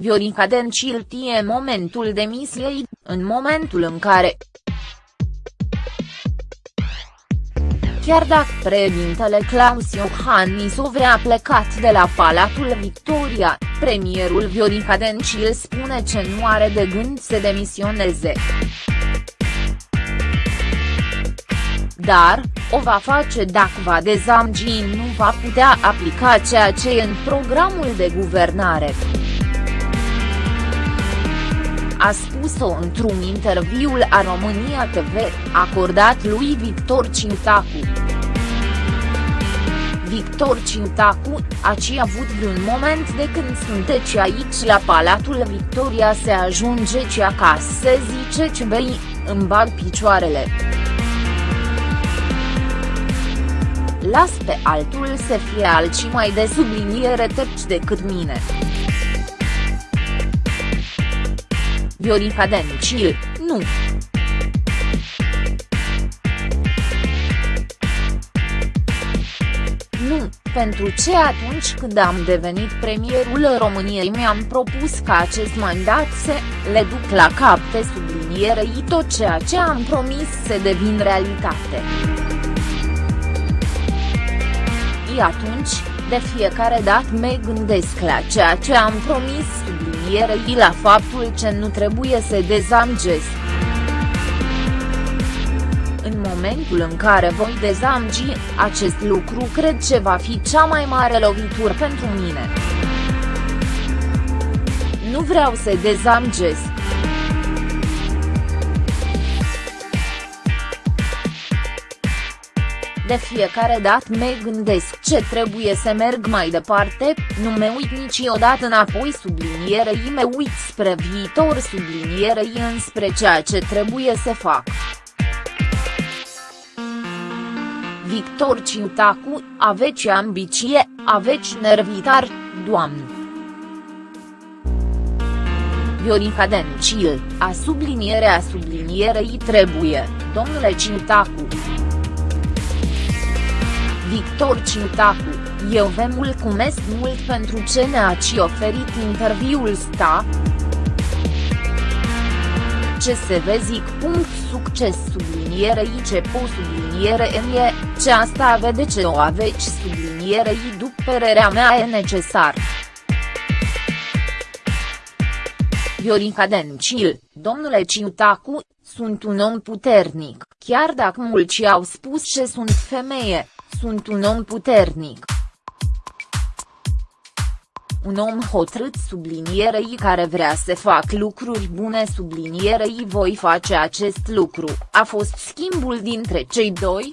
Viorica Dencil tie momentul demisiei, în momentul în care, Chiar dacă președintele Claus Iohannis vrea plecat de la Palatul Victoria, premierul Viorica Dencil spune că nu are de gând să demisioneze. Dar, o va face dacă va dezamgi nu va putea aplica ceea ce e în programul de guvernare a spus-o într-un interviu la România TV, acordat lui Victor Cintacu. Victor Cintacu, aci avut vreun moment de când sunteți aici la Palatul Victoria se ajunge ci acasă se zice ce bei, îmi bag picioarele. Las pe altul să fie alții mai de subliniere teci decât mine. Viorica Dencil, nu. Nu, pentru ce atunci când am devenit premierul României mi-am propus ca acest mandat să le duc la cap de sublinierei tot ceea ce am promis să devin realitate. I atunci, de fiecare dată mă gândesc la ceea ce am promis sublinierei la faptul că nu trebuie să dezamgesc. În momentul în care voi dezamgi, acest lucru cred că va fi cea mai mare lovitură pentru mine. Nu vreau să dezamgesc. De fiecare dată mă gândesc ce trebuie să merg mai departe, nu mă uit niciodată înapoi sublinierei mă uit spre viitor sublinierei înspre ceea ce trebuie să fac. Victor Ciutacu, aveți ambiție, aveți nervitar, doamnă. Viorica Dencil, a sublinierea sublinierei trebuie, domnule Ciutacu. Victor Ciutacu, eu vă mulțumesc mult pentru ce ne-ați oferit interviul sta. Ce se vă zic punct succes sublinierei ce po subliniere în e, ce asta vede ce o aveți sublinierei după părerea mea e necesar. Viorica Dencil, domnule Ciutacu, sunt un om puternic, chiar dacă mulți au spus că sunt femeie, sunt un om puternic. Un om hotărât sublinierei care vrea să fac lucruri bune sublinierei voi face acest lucru, a fost schimbul dintre cei doi,